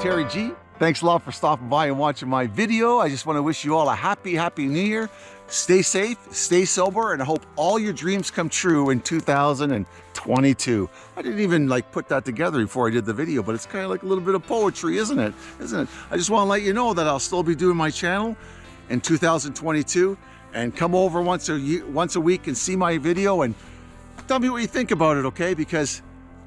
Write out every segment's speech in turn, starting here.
Terry G. Thanks a lot for stopping by and watching my video. I just want to wish you all a happy, happy new year. Stay safe, stay sober, and I hope all your dreams come true in 2022. I didn't even like put that together before I did the video, but it's kind of like a little bit of poetry, isn't it? Isn't it? I just want to let you know that I'll still be doing my channel in 2022 and come over once a year, once a week and see my video and tell me what you think about it, okay? Because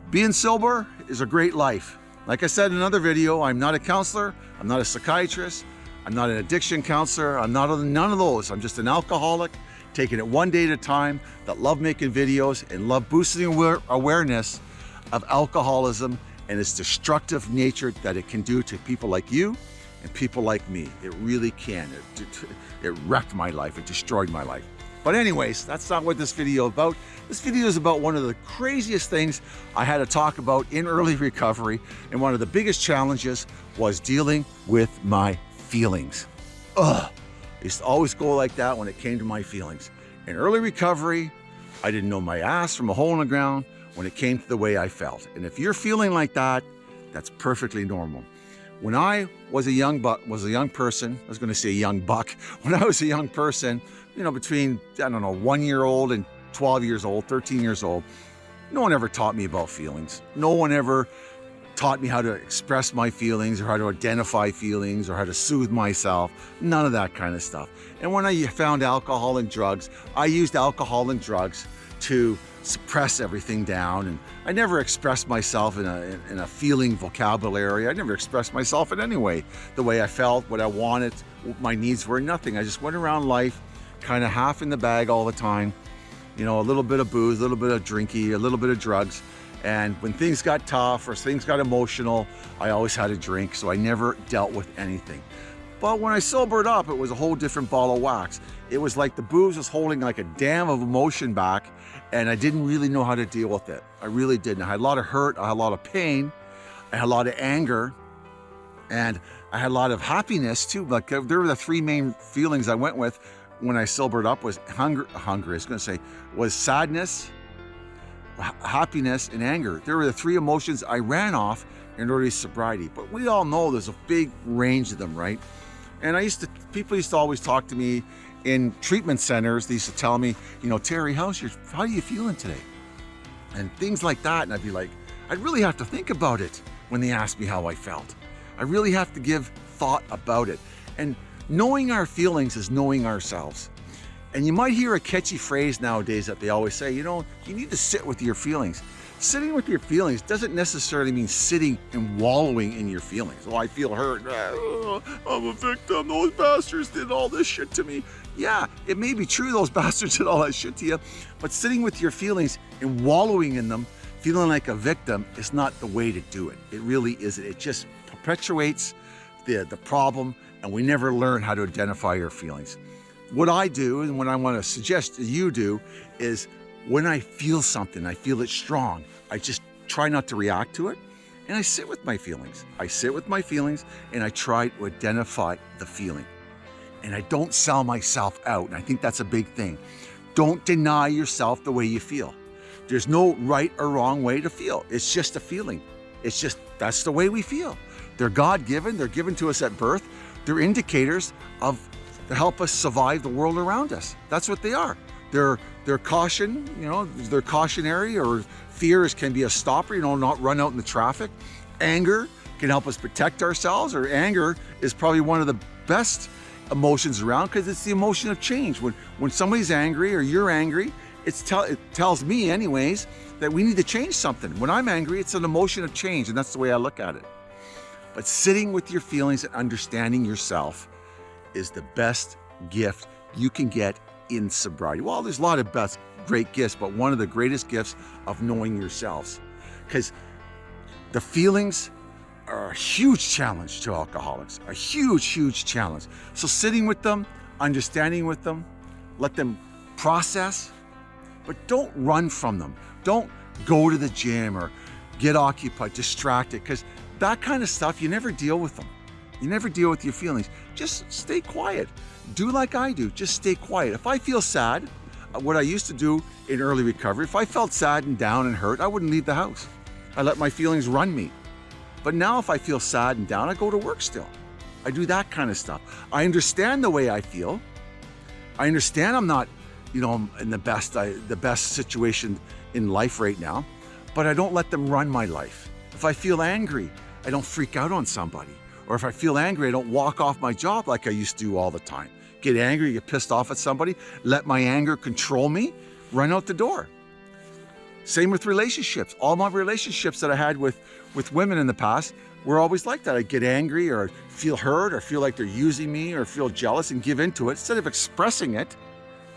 being sober is a great life. Like I said in another video, I'm not a counselor, I'm not a psychiatrist, I'm not an addiction counselor, I'm not none of those. I'm just an alcoholic, taking it one day at a time, that love making videos and love boosting aware awareness of alcoholism and its destructive nature that it can do to people like you and people like me. It really can. It, it, it wrecked my life, it destroyed my life. But anyways, that's not what this video about. This video is about one of the craziest things I had to talk about in early recovery. And one of the biggest challenges was dealing with my feelings. Ugh, I used to always go like that when it came to my feelings. In early recovery, I didn't know my ass from a hole in the ground when it came to the way I felt. And if you're feeling like that, that's perfectly normal. When I was a young buck, was a young person, I was going to say a young buck. When I was a young person, you know, between, I don't know, one year old and 12 years old, 13 years old, no one ever taught me about feelings. No one ever taught me how to express my feelings or how to identify feelings or how to soothe myself. None of that kind of stuff. And when I found alcohol and drugs, I used alcohol and drugs to suppress everything down. And I never expressed myself in a, in a feeling vocabulary. I never expressed myself in any way, the way I felt, what I wanted, what my needs were, nothing. I just went around life kind of half in the bag all the time. You know, a little bit of booze, a little bit of drinky, a little bit of drugs. And when things got tough or things got emotional, I always had a drink. So I never dealt with anything. But when I sobered up, it was a whole different ball of wax. It was like the booze was holding like a dam of emotion back and I didn't really know how to deal with it. I really didn't. I had a lot of hurt, I had a lot of pain, I had a lot of anger, and I had a lot of happiness too. Like uh, there were the three main feelings I went with when I sobered up was hunger, hunger, I was gonna say, was sadness, happiness, and anger. There were the three emotions I ran off in early sobriety. But we all know there's a big range of them, right? And I used to, people used to always talk to me in treatment centers. They used to tell me, you know, Terry, how's your, how are you feeling today? And things like that. And I'd be like, I'd really have to think about it when they ask me how I felt. I really have to give thought about it. And knowing our feelings is knowing ourselves. And you might hear a catchy phrase nowadays that they always say, you know, you need to sit with your feelings. Sitting with your feelings doesn't necessarily mean sitting and wallowing in your feelings. Oh, I feel hurt. Oh, I'm a victim. Those bastards did all this shit to me. Yeah, it may be true those bastards did all that shit to you, but sitting with your feelings and wallowing in them, feeling like a victim, is not the way to do it. It really isn't. It just perpetuates the, the problem, and we never learn how to identify our feelings. What I do, and what I want to suggest you do, is when I feel something, I feel it strong, I just try not to react to it and I sit with my feelings. I sit with my feelings and I try to identify the feeling. And I don't sell myself out. And I think that's a big thing. Don't deny yourself the way you feel. There's no right or wrong way to feel. It's just a feeling. It's just, that's the way we feel. They're God-given, they're given to us at birth. They're indicators of, to help us survive the world around us. That's what they are. They're, they're caution, you know, they're cautionary or fears can be a stopper, you know, not run out in the traffic. Anger can help us protect ourselves or anger is probably one of the best emotions around because it's the emotion of change. When, when somebody's angry or you're angry, it's tell, it tells me anyways that we need to change something. When I'm angry, it's an emotion of change and that's the way I look at it. But sitting with your feelings and understanding yourself is the best gift you can get in sobriety? Well, there's a lot of best great gifts, but one of the greatest gifts of knowing yourselves. Because the feelings are a huge challenge to alcoholics, a huge, huge challenge. So sitting with them, understanding with them, let them process, but don't run from them. Don't go to the gym or get occupied, distracted, because that kind of stuff, you never deal with them. You never deal with your feelings. Just stay quiet. Do like I do. Just stay quiet. If I feel sad, uh, what I used to do in early recovery, if I felt sad and down and hurt, I wouldn't leave the house. I let my feelings run me. But now if I feel sad and down, I go to work still. I do that kind of stuff. I understand the way I feel. I understand I'm not, you know, in the best, I, the best situation in life right now, but I don't let them run my life. If I feel angry, I don't freak out on somebody. Or if I feel angry, I don't walk off my job like I used to do all the time. Get angry, get pissed off at somebody, let my anger control me, run out the door. Same with relationships. All my relationships that I had with, with women in the past were always like that. I get angry or feel hurt or feel like they're using me or feel jealous and give into it. Instead of expressing it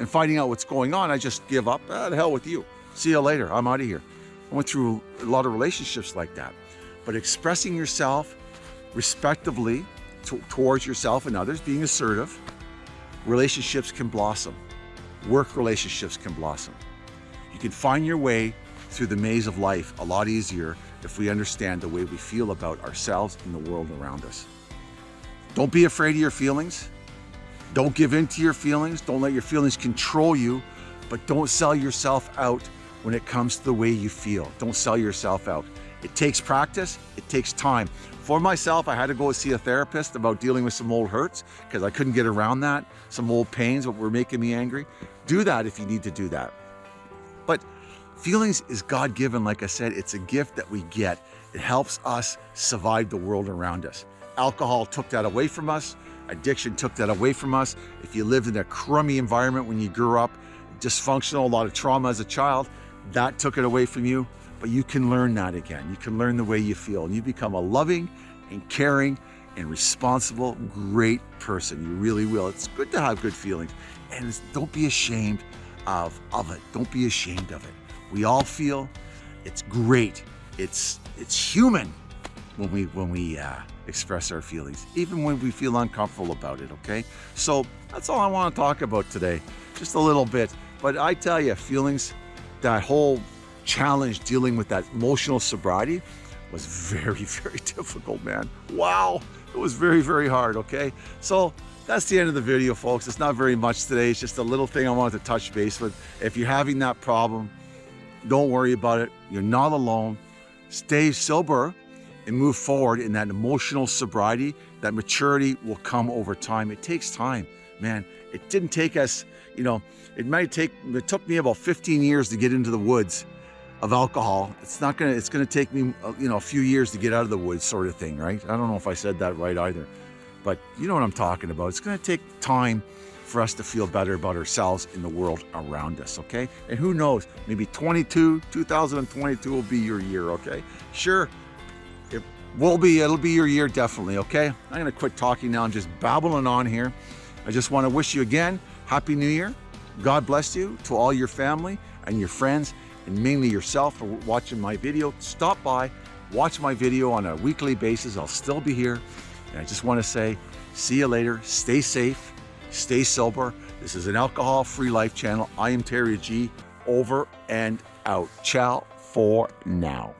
and finding out what's going on, I just give up. Ah, the hell with you. See you later. I'm out of here. I went through a lot of relationships like that. But expressing yourself respectively towards yourself and others, being assertive, relationships can blossom. Work relationships can blossom. You can find your way through the maze of life a lot easier if we understand the way we feel about ourselves and the world around us. Don't be afraid of your feelings. Don't give in to your feelings. Don't let your feelings control you, but don't sell yourself out when it comes to the way you feel. Don't sell yourself out. It takes practice, it takes time. For myself, I had to go see a therapist about dealing with some old hurts because I couldn't get around that, some old pains that were making me angry. Do that if you need to do that. But feelings is God-given, like I said, it's a gift that we get. It helps us survive the world around us. Alcohol took that away from us. Addiction took that away from us. If you lived in a crummy environment when you grew up, dysfunctional, a lot of trauma as a child, that took it away from you. But you can learn that again. You can learn the way you feel. And you become a loving and caring and responsible, great person. You really will. It's good to have good feelings. And don't be ashamed of, of it. Don't be ashamed of it. We all feel it's great. It's, it's human when we, when we uh, express our feelings, even when we feel uncomfortable about it, okay? So that's all I want to talk about today, just a little bit. But I tell you, feelings, that whole challenge dealing with that emotional sobriety was very, very difficult, man. Wow, it was very, very hard, okay? So that's the end of the video, folks. It's not very much today. It's just a little thing I wanted to touch base with. If you're having that problem, don't worry about it. You're not alone. Stay sober and move forward in that emotional sobriety. That maturity will come over time. It takes time, man. It didn't take us, you know, it might take, it took me about 15 years to get into the woods of alcohol. It's not gonna, it's gonna take me, uh, you know, a few years to get out of the woods sort of thing, right? I don't know if I said that right either, but you know what I'm talking about. It's gonna take time for us to feel better about ourselves in the world around us, okay? And who knows, maybe 22, 2022 will be your year, okay? Sure, it will be, it'll be your year definitely, okay? I'm gonna quit talking now, I'm just babbling on here. I just wanna wish you again, Happy New Year. God bless you to all your family and your friends and mainly yourself for watching my video. Stop by, watch my video on a weekly basis. I'll still be here. And I just want to say, see you later. Stay safe, stay sober. This is an alcohol-free life channel. I am Terry G. Over and out. Ciao for now.